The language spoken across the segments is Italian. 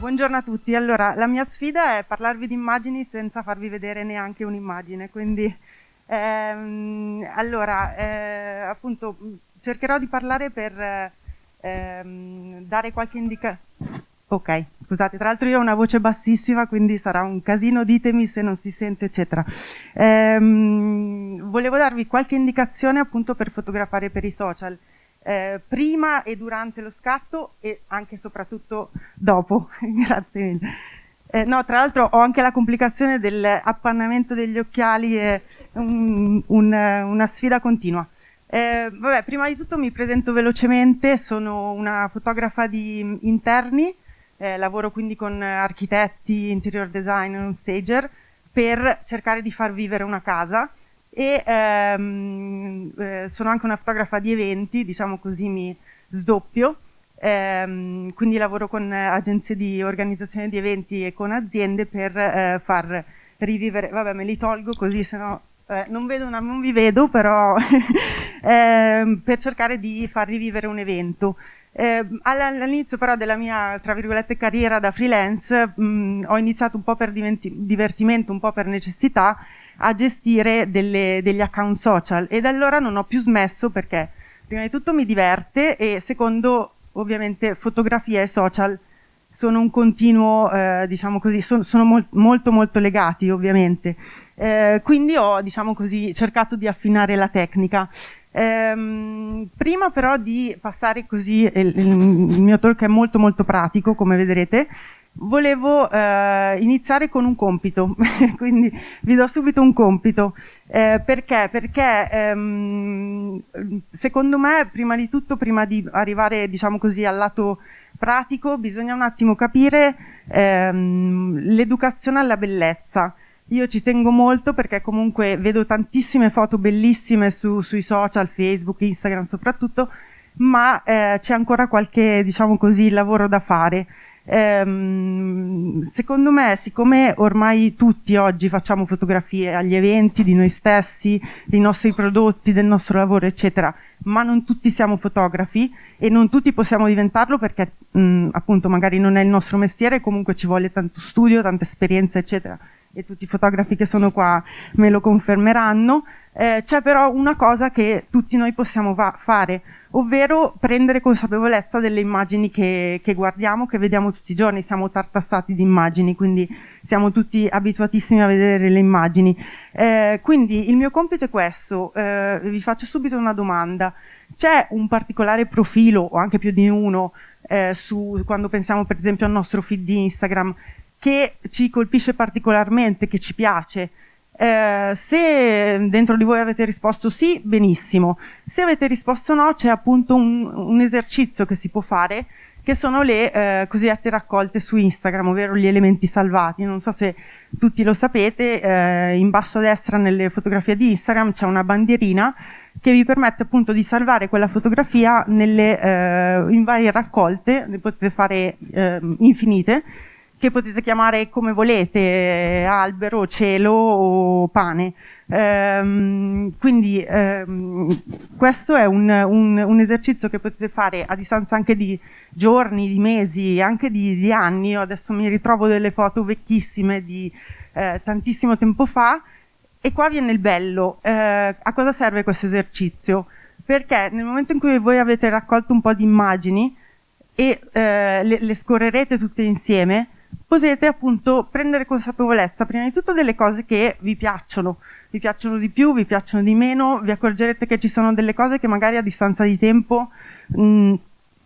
Buongiorno a tutti. Allora, la mia sfida è parlarvi di immagini senza farvi vedere neanche un'immagine, quindi ehm, allora, eh, appunto, cercherò di parlare per ehm, dare qualche indicazione. Ok, scusate, tra l'altro io ho una voce bassissima, quindi sarà un casino, ditemi se non si sente, eccetera. Ehm, volevo darvi qualche indicazione appunto per fotografare per i social eh, prima e durante lo scatto e anche e soprattutto dopo. Grazie mille. Eh, no, tra l'altro ho anche la complicazione dell'appannamento degli occhiali, è un, un, una sfida continua. Eh, vabbè, prima di tutto mi presento velocemente, sono una fotografa di interni, eh, lavoro quindi con architetti, interior designer, stager, per cercare di far vivere una casa e ehm, eh, sono anche una fotografa di eventi, diciamo così mi sdoppio, ehm, quindi lavoro con agenzie di organizzazione di eventi e con aziende per eh, far rivivere, vabbè me li tolgo così se no eh, non, vedo una, non vi vedo però ehm, per cercare di far rivivere un evento. Eh, all'inizio però della mia, tra virgolette, carriera da freelance mh, ho iniziato un po' per divertimento, un po' per necessità a gestire delle, degli account social e da allora non ho più smesso perché prima di tutto mi diverte e secondo ovviamente fotografia e social sono un continuo, eh, diciamo così, sono, sono mol molto molto legati ovviamente. Eh, quindi ho, diciamo così, cercato di affinare la tecnica. Ehm, prima però di passare così, il, il, mio talk è molto molto pratico come vedrete, volevo eh, iniziare con un compito, quindi vi do subito un compito. Eh, perché? Perché ehm, secondo me, prima di tutto, prima di arrivare diciamo così, al lato pratico, bisogna un attimo capire ehm, l'educazione alla bellezza. Io ci tengo molto perché comunque vedo tantissime foto bellissime su, sui social, Facebook, Instagram soprattutto, ma eh, c'è ancora qualche, diciamo così, lavoro da fare. Ehm, secondo me, siccome ormai tutti oggi facciamo fotografie agli eventi di noi stessi, dei nostri prodotti, del nostro lavoro, eccetera, ma non tutti siamo fotografi e non tutti possiamo diventarlo perché mh, appunto magari non è il nostro mestiere, comunque ci vuole tanto studio, tanta esperienza, eccetera e tutti i fotografi che sono qua me lo confermeranno, eh, c'è però una cosa che tutti noi possiamo fare, ovvero prendere consapevolezza delle immagini che, che, guardiamo, che vediamo tutti i giorni, siamo tartassati di immagini, quindi siamo tutti abituatissimi a vedere le immagini. Eh, quindi il mio compito è questo, eh, vi faccio subito una domanda, c'è un particolare profilo, o anche più di uno, eh, su, quando pensiamo per esempio al nostro feed di Instagram, che ci colpisce particolarmente, che ci piace. Eh, se dentro di voi avete risposto sì, benissimo. Se avete risposto no, c'è appunto un, un, esercizio che si può fare, che sono le eh, cosiddette raccolte su Instagram, ovvero gli elementi salvati. Non so se tutti lo sapete, eh, in basso a destra nelle fotografie di Instagram c'è una bandierina che vi permette appunto di salvare quella fotografia nelle, eh, in varie raccolte, ne potete fare eh, infinite, che potete chiamare come volete, albero, cielo o pane. Ehm, quindi ehm, questo è un, un, un, esercizio che potete fare a distanza anche di giorni, di mesi, anche di, di anni. Io adesso mi ritrovo delle foto vecchissime di eh, tantissimo tempo fa e qua viene il bello. Eh, a cosa serve questo esercizio? Perché nel momento in cui voi avete raccolto un po' di immagini e eh, le, le scorrerete tutte insieme, potete appunto prendere consapevolezza prima di tutto delle cose che vi piacciono, vi piacciono di più, vi piacciono di meno, vi accorgerete che ci sono delle cose che magari a distanza di tempo mh, mm,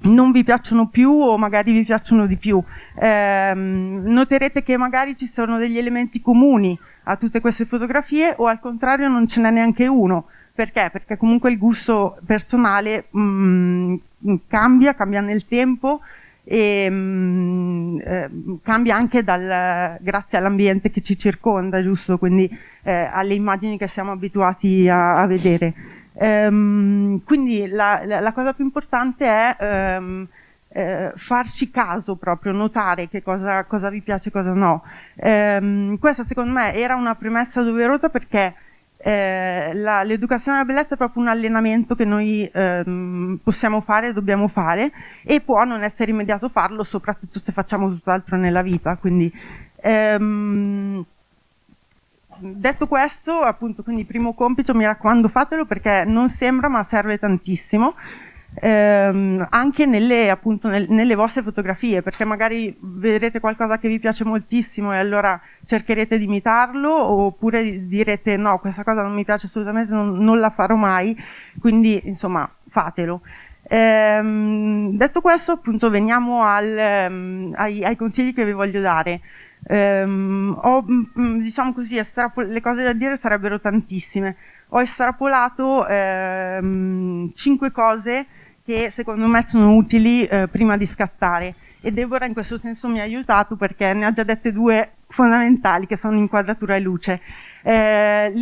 non vi piacciono più o magari vi piacciono di più. Eh, noterete che magari ci sono degli elementi comuni a tutte queste fotografie o al contrario non ce n'è neanche uno. Perché? Perché comunque il gusto personale mh, mm, cambia, cambia nel tempo e mh, mm, eh, cambia anche dal, grazie all'ambiente che ci circonda, giusto? Quindi eh, alle immagini che siamo abituati a, a vedere. Ehm, quindi la, la, la, cosa più importante è ehm, eh, farci caso proprio, notare che cosa, cosa vi piace e cosa no. Ehm, questa secondo me era una premessa doverosa perché eh, l'educazione alla bellezza è proprio un allenamento che noi ehm, possiamo fare, dobbiamo fare e può non essere immediato farlo, soprattutto se facciamo tutt'altro nella vita. Quindi, ehm, detto questo, appunto, quindi primo compito, mi raccomando fatelo perché non sembra ma serve tantissimo ehm, anche nelle, appunto, nel, nelle vostre fotografie, perché magari vedrete qualcosa che vi piace moltissimo e allora cercherete di imitarlo, oppure direte no, questa cosa non mi piace assolutamente, non, non la farò mai, quindi insomma fatelo. Ehm, detto questo, appunto, veniamo al, um, ai, ai, consigli che vi voglio dare. Um, ho, mm, diciamo così, le cose da dire sarebbero tantissime. Ho estrapolato um, 5 cose che secondo me sono utili eh, prima di scattare e Deborah in questo senso mi ha aiutato perché ne ha già dette due fondamentali che sono inquadratura e luce. Eh,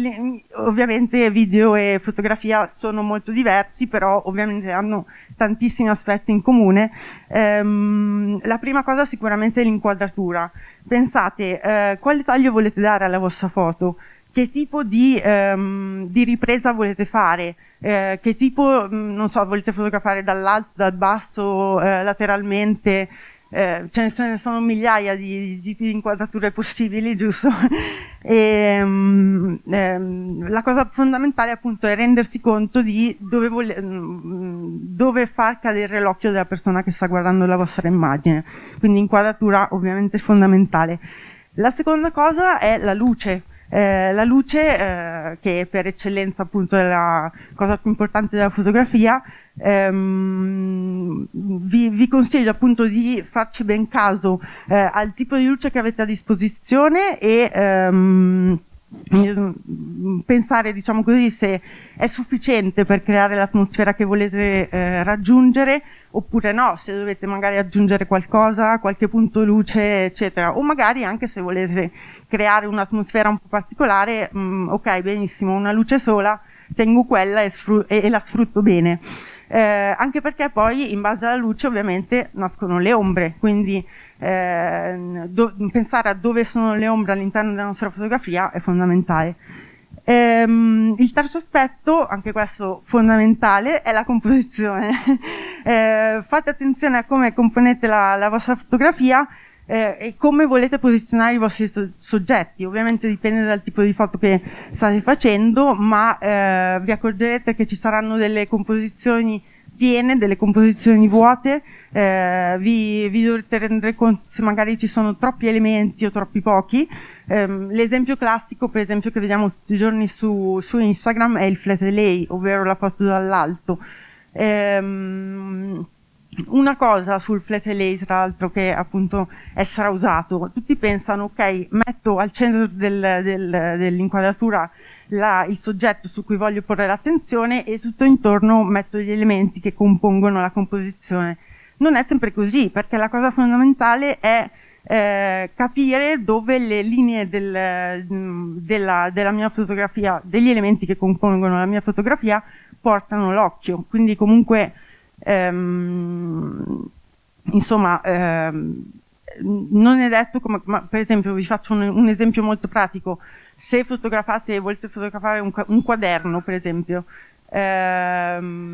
ovviamente video e fotografia sono molto diversi, però ovviamente hanno tantissimi aspetti in comune. Ehm, la prima cosa sicuramente è l'inquadratura. Pensate eh, quale taglio volete dare alla vostra foto, che tipo di, ehm, di ripresa volete fare, eh, che tipo, mm, non so, volete fotografare dall'alto, dal basso, eh, lateralmente, eh, ce ne sono migliaia di tipi di inquadrature possibili, giusto? e, um, ehm, la cosa fondamentale appunto è rendersi conto di dove, vole, mm, dove far cadere l'occhio della persona che sta guardando la vostra immagine, quindi inquadratura ovviamente fondamentale. La seconda cosa è la luce, eh, la luce, eh, che per eccellenza appunto è la cosa più importante della fotografia, ehm, vi, vi, consiglio appunto di farci ben caso eh, al tipo di luce che avete a disposizione e ehm, pensare diciamo così se è sufficiente per creare l'atmosfera che volete eh, raggiungere oppure no, se dovete magari aggiungere qualcosa, qualche punto luce eccetera. O magari anche se volete creare un'atmosfera un po' particolare, mh, mm, ok, benissimo, una luce sola, tengo quella e, e, e la sfrutto bene. Eh, anche perché poi in base alla luce ovviamente nascono le ombre, quindi eh, do, pensare a dove sono le ombre all'interno della nostra fotografia è fondamentale. Ehm, il terzo aspetto, anche questo fondamentale, è la composizione. eh, fate attenzione a come componete la, la vostra fotografia eh, e come volete posizionare i vostri soggetti. Ovviamente dipende dal tipo di foto che state facendo, ma eh, vi accorgerete che ci saranno delle composizioni piene, delle composizioni vuote, eh, vi, vi, dovrete rendere conto se magari ci sono troppi elementi o troppi pochi. Um, l'esempio classico, per esempio, che vediamo tutti i giorni su, su Instagram è il flat lay, ovvero la foto dall'alto. Um, una cosa sul flat lay, tra l'altro, che appunto è strausato, tutti pensano, ok, metto al centro del, del, dell'inquadratura il soggetto su cui voglio porre l'attenzione e tutto intorno metto gli elementi che compongono la composizione. Non è sempre così, perché la cosa fondamentale è eh, capire dove le linee del, della, della mia fotografia, degli elementi che compongono la mia fotografia, portano l'occhio. Quindi comunque ehm, insomma, ehm, non è detto come, ma per esempio vi faccio un, un, esempio molto pratico, se fotografate, volete fotografare un, un quaderno per esempio, ehm,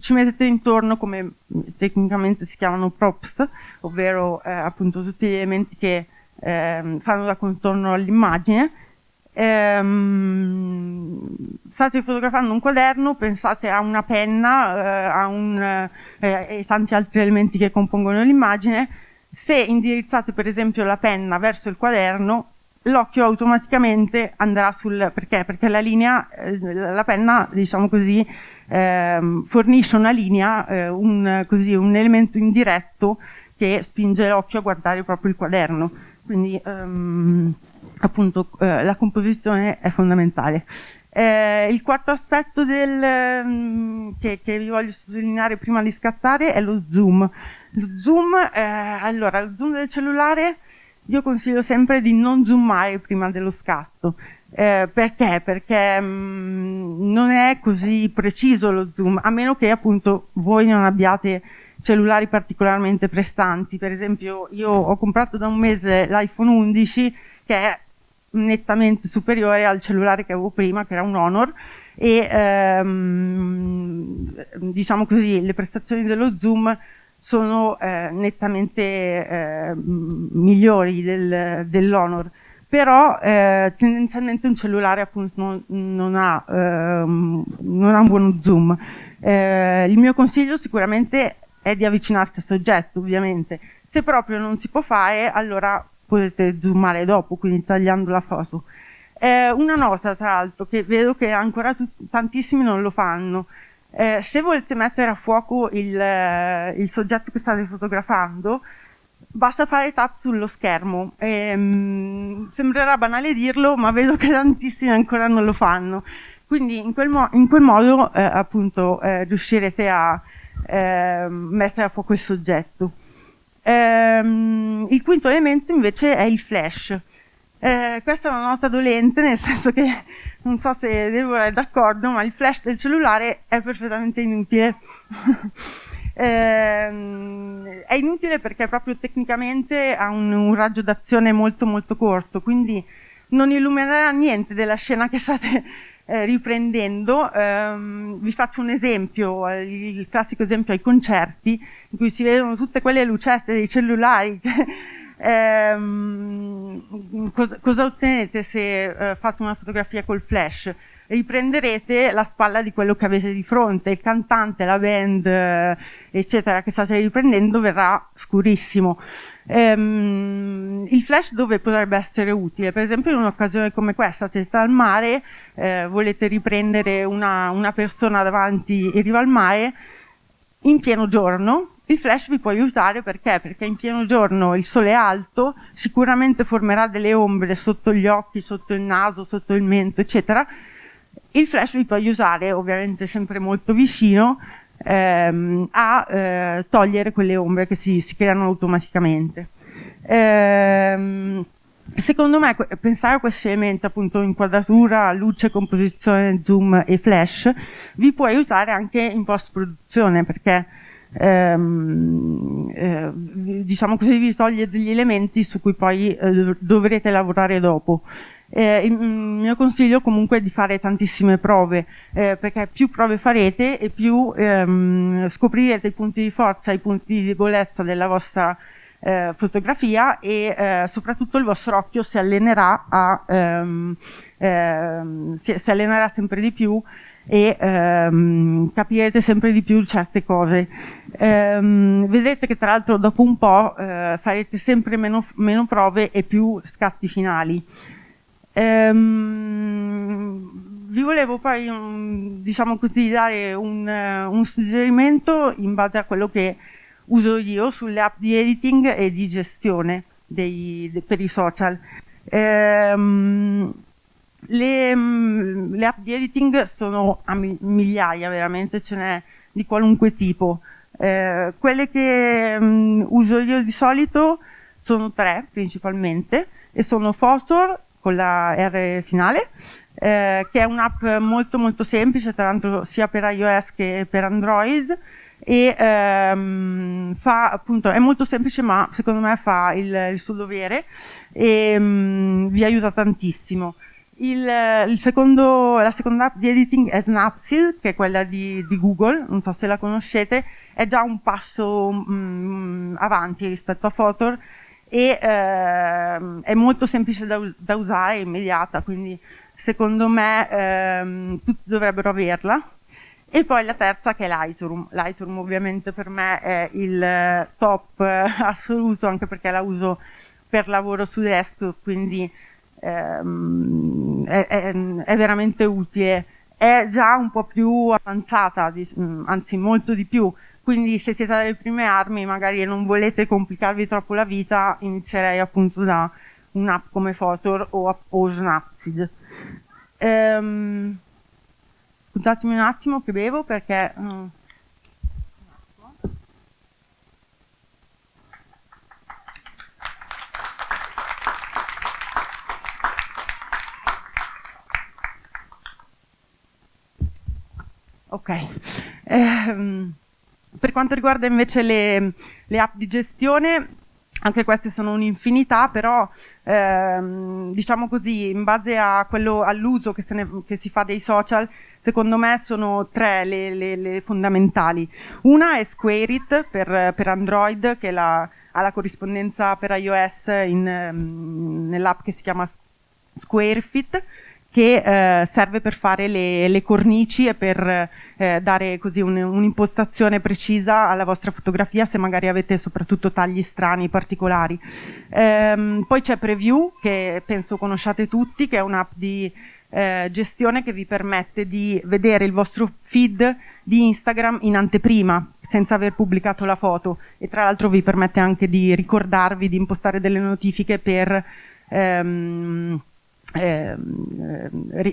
ci mettete intorno come tecnicamente si chiamano props, ovvero eh, appunto tutti gli elementi che eh, fanno da contorno all'immagine, ehm, state fotografando un quaderno, pensate a una penna, eh, a un, eh, e tanti altri elementi che compongono l'immagine, se indirizzate per esempio la penna verso il quaderno, l'occhio automaticamente andrà sul perché? Perché la linea, eh, la penna, diciamo così, ehm, fornisce una linea, eh, un, così, un elemento indiretto che spinge l'occhio a guardare proprio il quaderno. Quindi ehm, appunto eh, la composizione è fondamentale. Eh, il quarto aspetto del, mm, che, che, vi voglio sottolineare prima di scattare è lo zoom. Lo zoom, eh, allora, lo zoom del cellulare io consiglio sempre di non zoomare prima dello scatto. Eh, perché? Perché mh, mm, non è così preciso lo zoom, a meno che appunto voi non abbiate cellulari particolarmente prestanti. Per esempio, io ho comprato da un mese l'iPhone 11 che è nettamente superiore al cellulare che avevo prima, che era un Honor, e ehm, diciamo così, le prestazioni dello zoom sono eh, nettamente eh, migliori del, dell'Honor però eh, tendenzialmente un cellulare appunto non, non, ha, ehm, non, ha, un buon zoom. Eh, il mio consiglio sicuramente è di avvicinarsi al soggetto, ovviamente. Se proprio non si può fare, allora potete zoomare dopo, quindi tagliando la foto. Eh, una nota, tra l'altro, che vedo che ancora tantissimi non lo fanno. Eh, se volete mettere a fuoco il, eh, il soggetto che state fotografando, basta fare tap sullo schermo. E, um, sembrerà banale dirlo, ma vedo che tantissimi ancora non lo fanno. Quindi in quel, mo in quel modo eh, appunto eh, riuscirete a eh, mettere a fuoco il soggetto. Ehm, il quinto elemento invece è il flash. Eh, questa è una nota dolente, nel senso che non so se Deborah è d'accordo, ma il flash del cellulare è perfettamente inutile. eh, è inutile perché proprio tecnicamente ha un, un raggio d'azione molto molto corto, quindi non illuminerà niente della scena che state eh, riprendendo. Eh, vi faccio un esempio, il classico esempio ai concerti, in cui si vedono tutte quelle lucette dei cellulari. ehm, cosa, cosa, ottenete se eh, fate una fotografia col flash? riprenderete la spalla di quello che avete di fronte, il cantante, la band, eh, eccetera, che state riprendendo verrà scurissimo. Ehm, il flash dove potrebbe essere utile? Per esempio in un'occasione come questa, siete al mare, eh, volete riprendere una, una persona davanti in riva al mare, in pieno giorno, il flash vi può aiutare perché? Perché in pieno giorno il sole è alto, sicuramente formerà delle ombre sotto gli occhi, sotto il naso, sotto il mento, eccetera, il flash vi può aiutare, ovviamente sempre molto vicino, ehm, a eh, togliere quelle ombre che si, si creano automaticamente. Ehm, secondo me pensare a questi elementi, appunto inquadratura, luce, composizione, zoom e flash, vi può aiutare anche in post-produzione perché ehm, eh, diciamo così vi toglie degli elementi su cui poi eh, dovrete lavorare dopo. Eh, il mio consiglio comunque è di fare tantissime prove, eh, perché più prove farete e più ehm, scoprirete i punti di forza i punti di debolezza della vostra eh, fotografia e eh, soprattutto il vostro occhio si allenerà, a, ehm, ehm, si, si allenerà sempre di più e ehm, capirete sempre di più certe cose. Ehm, vedrete che tra l'altro dopo un po' eh, farete sempre meno, meno prove e più scatti finali. Ehm, vi volevo poi, diciamo così, dare un, uh, un, suggerimento in base a quello che uso io sulle app di editing e di gestione dei, de, per i social. Ehm, le, um, le, app di editing sono a migliaia, veramente ce n'è di qualunque tipo. Eh, quelle che um, uso io di solito sono tre principalmente e sono Photor, con la R finale, eh, che è un'app molto molto semplice, tra l'altro sia per iOS che per Android e ehm, fa appunto è molto semplice ma secondo me fa il, il suo dovere e um, vi aiuta tantissimo. Il, il secondo, la seconda app di editing è Snapseed, che è quella di, di, Google, non so se la conoscete, è già un passo um, avanti rispetto a Photor e ehm, è molto semplice da, da, usare, immediata, quindi secondo me ehm, tutti dovrebbero averla. E poi la terza che è Lightroom. Lightroom ovviamente per me è il top assoluto, anche perché la uso per lavoro su desktop, quindi ehm, è, è, è, veramente utile. È già un po' più avanzata, anzi molto di più quindi se siete alle prime armi magari non volete complicarvi troppo la vita, inizierei appunto da un'app come Photor o, o Snapseed. Ehm, scusatemi un attimo che bevo perché... Mm, Ok. Ehm, per quanto riguarda invece le, le app di gestione, anche queste sono un'infinità, però ehm, diciamo così, in base all'uso che, che, si fa dei social, secondo me sono tre le, le, le fondamentali. Una è SquareIt per, per Android, che la, ha la corrispondenza per iOS um, nell'app che si chiama SquareFit, che eh, serve per fare le, le, cornici e per eh, dare così un, un'impostazione precisa alla vostra fotografia se magari avete soprattutto tagli strani, particolari. Ehm, poi c'è Preview, che penso conosciate tutti, che è un'app di eh, gestione che vi permette di vedere il vostro feed di Instagram in anteprima, senza aver pubblicato la foto e tra l'altro vi permette anche di ricordarvi di impostare delle notifiche per ehm, eh,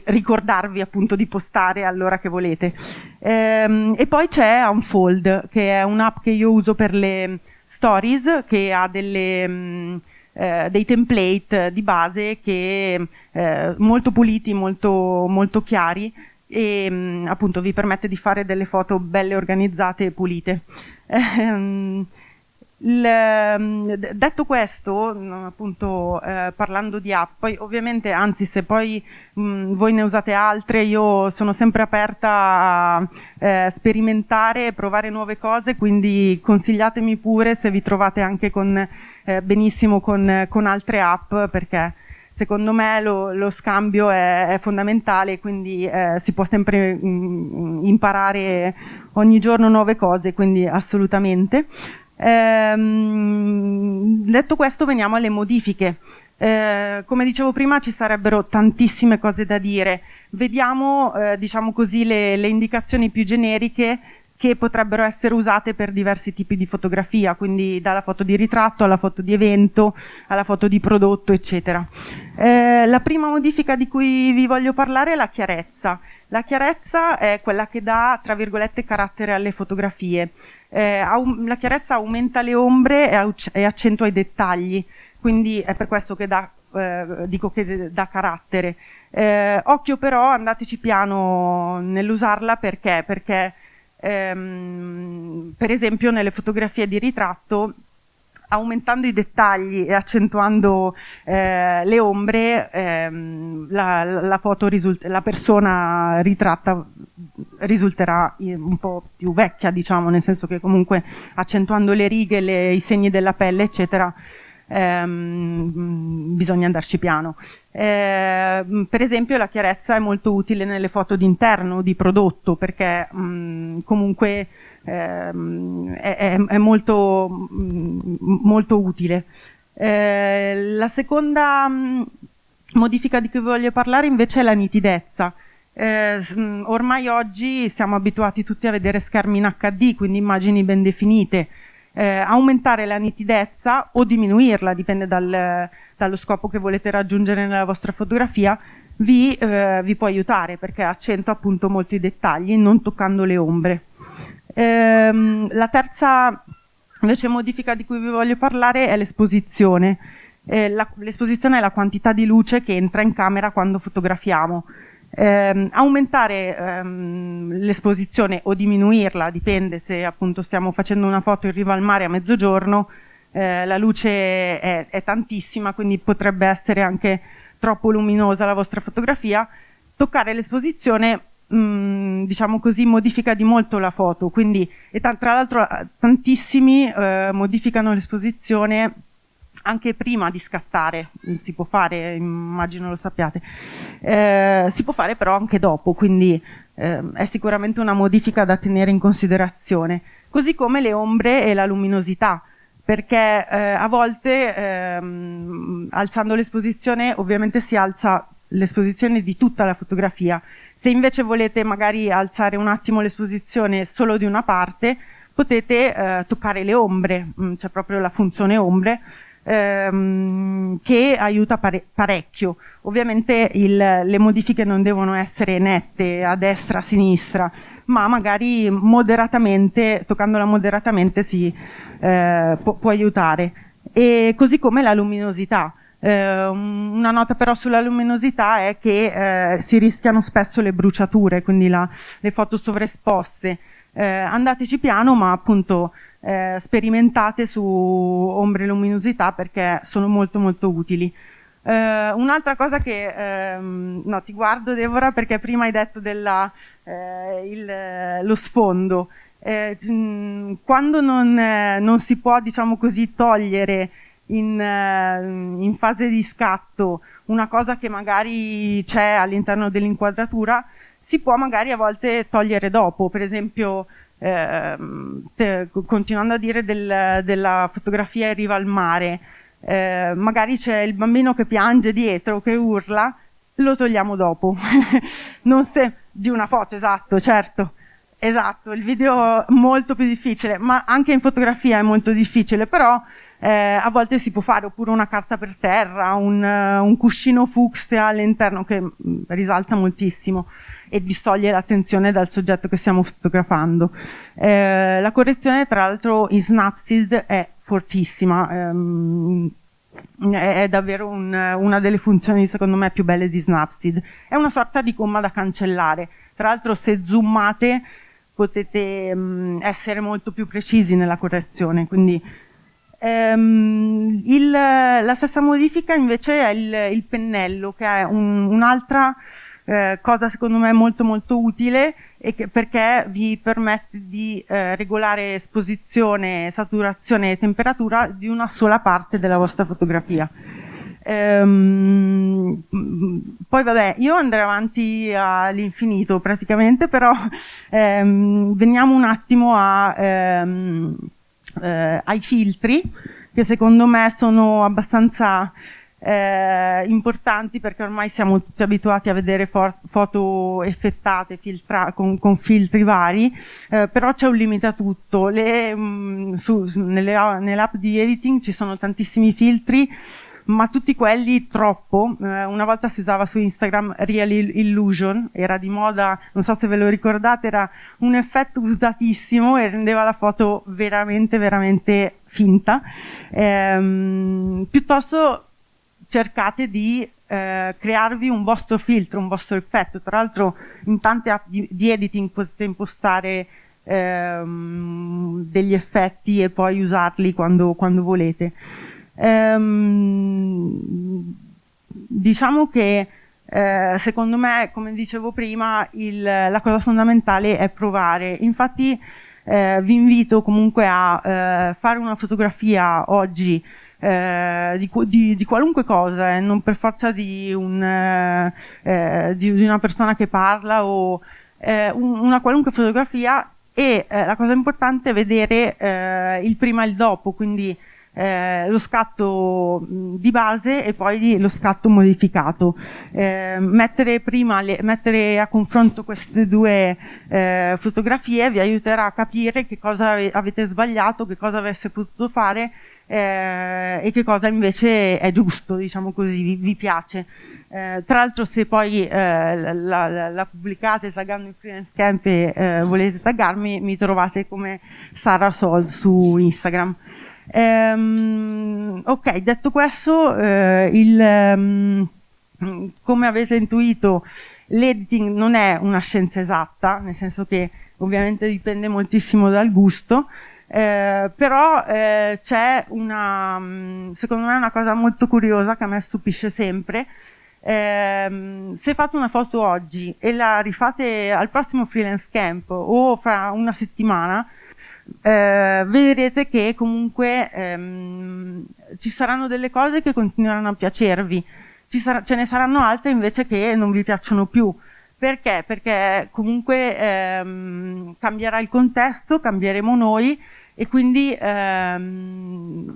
ricordarvi appunto di postare all'ora che volete. Eh, e poi c'è Unfold, che è un'app che io uso per le stories, che ha delle, mh, mm, eh, dei template di base che eh, molto puliti, molto, molto chiari e mh, mm, appunto vi permette di fare delle foto belle organizzate e pulite. Il, ehm, detto questo, mm, appunto eh, parlando di app, poi ovviamente, anzi se poi mh, mm, voi ne usate altre, io sono sempre aperta a eh, sperimentare provare nuove cose, quindi consigliatemi pure se vi trovate anche con, eh, benissimo con, con, altre app, perché secondo me lo, lo scambio è, è, fondamentale, quindi eh, si può sempre mh, mm, imparare ogni giorno nuove cose, quindi assolutamente. Ehm, detto questo veniamo alle modifiche. Eh, come dicevo prima ci sarebbero tantissime cose da dire. Vediamo eh, diciamo così, le, le indicazioni più generiche che potrebbero essere usate per diversi tipi di fotografia, quindi dalla foto di ritratto alla foto di evento, alla foto di prodotto, eccetera. Eh, la prima modifica di cui vi voglio parlare è la chiarezza. La chiarezza è quella che dà, tra virgolette, carattere alle fotografie eh, la chiarezza aumenta le ombre e, e, accentua i dettagli, quindi è per questo che dà, eh, dico che dà carattere. Eh, occhio però, andateci piano nell'usarla perché? Perché ehm, per esempio nelle fotografie di ritratto aumentando i dettagli e accentuando eh, le ombre, ehm, la, la, la, persona ritratta risulterà un po' più vecchia, diciamo, nel senso che comunque accentuando le righe, le, i segni della pelle, eccetera, ehm, bisogna andarci piano. Eh, per esempio la chiarezza è molto utile nelle foto d'interno, di prodotto, perché mh, comunque ehm, è, è, molto, molto utile. Eh, la seconda mh, modifica di cui voglio parlare invece è la nitidezza. Eh, ormai oggi siamo abituati tutti a vedere schermi in HD, quindi immagini ben definite. Eh, aumentare la nitidezza o diminuirla, dipende dal, dallo scopo che volete raggiungere nella vostra fotografia, vi, eh, vi può aiutare perché accentua appunto molti dettagli non toccando le ombre. Ehm, la terza invece modifica di cui vi voglio parlare è l'esposizione. Eh, l'esposizione è la quantità di luce che entra in camera quando fotografiamo. Eh, aumentare ehm, l'esposizione o diminuirla, dipende se appunto stiamo facendo una foto in riva al mare a mezzogiorno, eh, la luce è, è, tantissima, quindi potrebbe essere anche troppo luminosa la vostra fotografia. Toccare l'esposizione mm, diciamo così, modifica di molto la foto, quindi, e tra l'altro tantissimi eh, modificano l'esposizione anche prima di scattare, si può fare, immagino lo sappiate, eh, si può fare però anche dopo, quindi eh, è sicuramente una modifica da tenere in considerazione, così come le ombre e la luminosità, perché eh, a volte ehm, alzando l'esposizione ovviamente si alza l'esposizione di tutta la fotografia. Se invece volete magari alzare un attimo l'esposizione solo di una parte, potete eh, toccare le ombre, mm, c'è proprio la funzione ombre, ehm, che aiuta pare parecchio. Ovviamente il, le modifiche non devono essere nette a destra, a sinistra, ma magari moderatamente, toccandola moderatamente si eh, può, può aiutare. E così come la luminosità. Eh, una nota però sulla luminosità è che eh, si rischiano spesso le bruciature, quindi la, le foto sovraesposte. Eh, andateci piano, ma appunto eh, sperimentate su ombre e luminosità perché sono molto molto utili. Uh, un'altra cosa che, um, no, ti guardo Deborah perché prima hai detto della, uh, il, lo sfondo. Eh, quando non, eh, non, si può, diciamo così, togliere in, eh, in, fase di scatto una cosa che magari c'è all'interno dell'inquadratura, si può magari a volte togliere dopo. Per esempio, eh, continuando a dire del, della fotografia in riva al mare, eh, magari c'è il bambino che piange dietro, che urla, lo togliamo dopo. non se, di una foto, esatto, certo. Esatto, il video è molto più difficile, ma anche in fotografia è molto difficile, però eh, a volte si può fare oppure una carta per terra, un, un cuscino fucsia all'interno che mm, risalta moltissimo e distoglie l'attenzione dal soggetto che stiamo fotografando. Eh, la correzione tra l'altro in Snapseed è fortissima, ehm, è, davvero un, una delle funzioni secondo me più belle di Snapseed. È una sorta di comma da cancellare, tra l'altro se zoomate potete mh, essere molto più precisi nella correzione, quindi ehm, il, la stessa modifica invece è il, il pennello, che è un, un'altra eh, cosa secondo me molto molto utile che, perché vi permette di eh, regolare esposizione, saturazione e temperatura di una sola parte della vostra fotografia. Ehm, poi vabbè, io andrei avanti all'infinito praticamente, però ehm, veniamo un attimo a, ehm, eh, ai filtri, che secondo me sono abbastanza eh, importanti perché ormai siamo tutti abituati a vedere foto effettate filtra- con, con, filtri vari, eh, però c'è un limite a tutto. Le, mh, mm, su, nelle, nelle app di editing ci sono tantissimi filtri ma tutti quelli troppo. Eh, una volta si usava su Instagram Real Illusion, era di moda, non so se ve lo ricordate, era un effetto usatissimo e rendeva la foto veramente, veramente finta. Eh, piuttosto cercate di eh, crearvi un vostro filtro, un vostro effetto. Tra l'altro in tante app di, di editing potete impostare ehm, degli effetti e poi usarli quando, quando volete. Ehm, diciamo che eh, secondo me, come dicevo prima, il, la cosa fondamentale è provare. Infatti eh, vi invito comunque a eh, fare una fotografia oggi eh, di, di, di, qualunque cosa, eh, non per forza di, un, eh, eh di, una persona che parla o un, una qualunque fotografia e la cosa importante è vedere il prima e il dopo, quindi eh, lo scatto di base e poi lo scatto modificato. Eh, mettere, le, mettere a confronto queste due eh, fotografie vi aiuterà a capire che cosa avete sbagliato, che cosa avesse potuto fare eh, e che cosa invece è giusto, diciamo così, vi, vi piace. Eh, tra l'altro se poi eh, la, la, la, pubblicate taggando in freelance camp e eh, volete taggarmi mi trovate come Sara Sol su Instagram. Ehm, ok, detto questo, eh, il, um, come avete intuito, l'editing non è una scienza esatta, nel senso che ovviamente dipende moltissimo dal gusto, eh, però eh, c'è una, mm, secondo me una cosa molto curiosa che a me stupisce sempre, eh, se fate una foto oggi e la rifate al prossimo freelance camp o fra una settimana, eh, vedrete che comunque ehm, ci saranno delle cose che continueranno a piacervi, ce ne saranno altre invece che non vi piacciono più. Perché? Perché comunque ehm, cambierà il contesto, cambieremo noi e quindi ehm,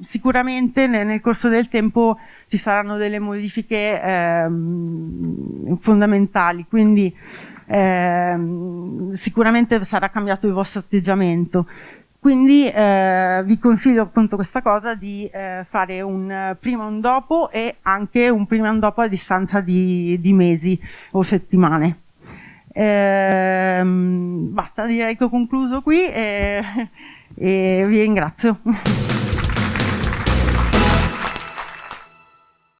sicuramente nel, nel, corso del tempo ci saranno delle modifiche ehm, fondamentali. Quindi eh, sicuramente sarà cambiato il vostro atteggiamento. Quindi eh, vi consiglio appunto questa cosa di eh, fare un prima e un dopo e anche un prima e un dopo a distanza di, di mesi o settimane. Ehm, basta, direi che ho concluso qui e, e vi ringrazio.